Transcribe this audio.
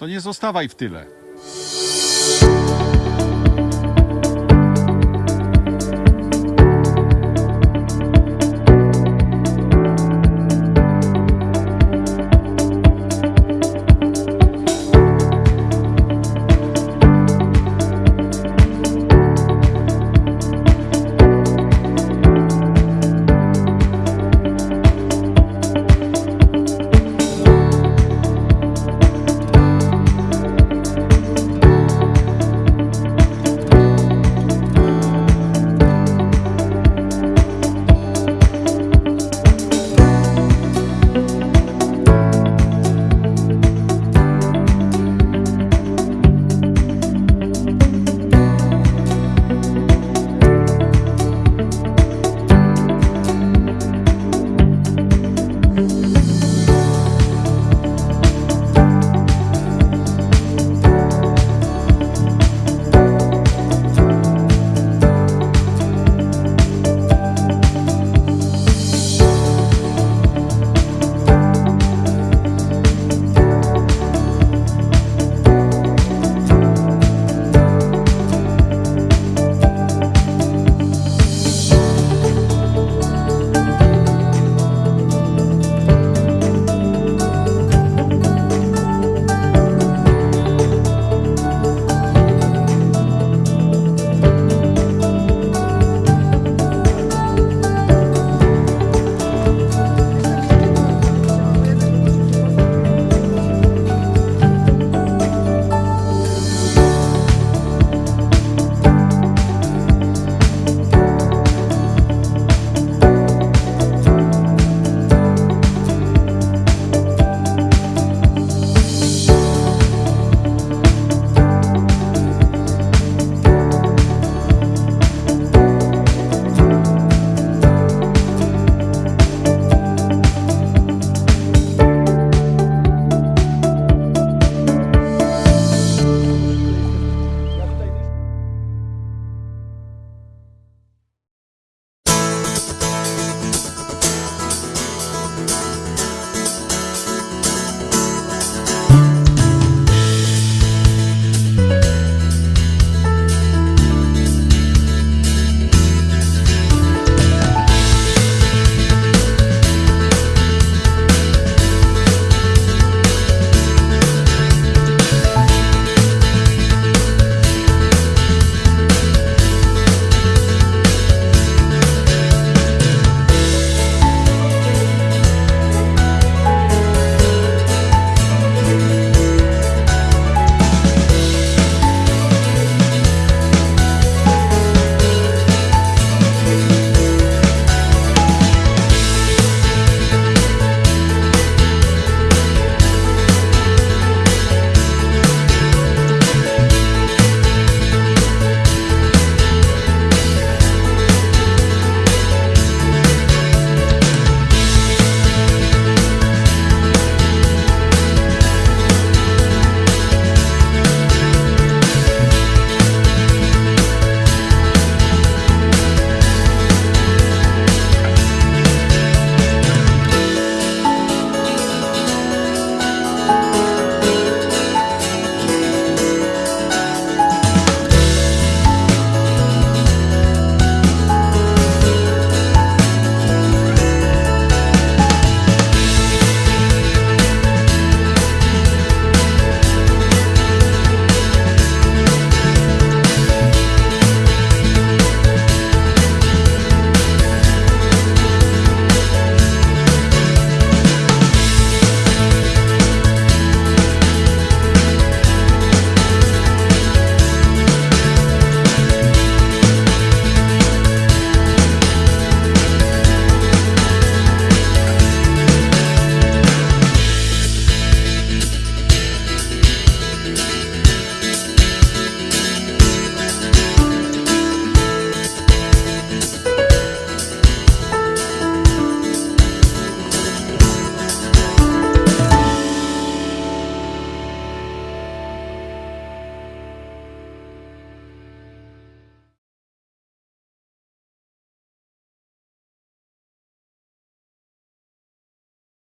to nie zostawaj w tyle.